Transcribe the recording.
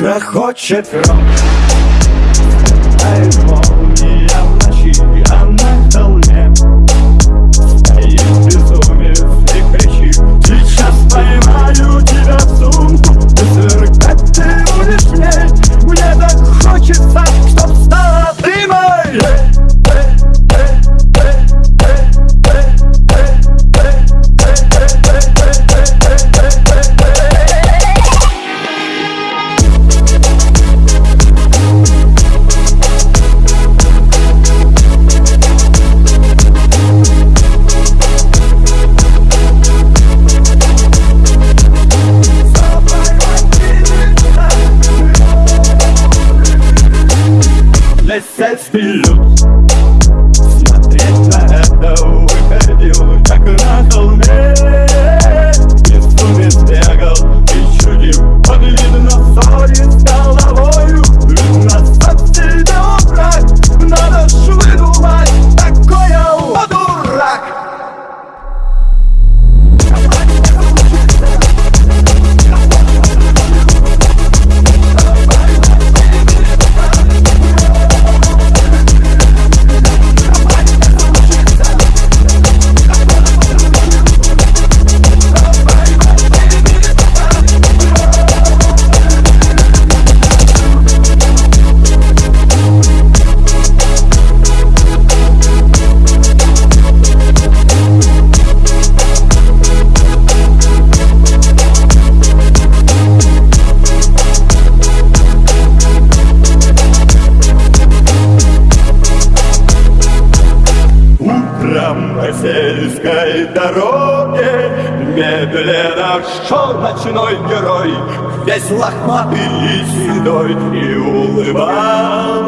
грохочет рок. says, says, he looks. дороге Медленно шел ночной герой Весь лохматый и седой И улыбался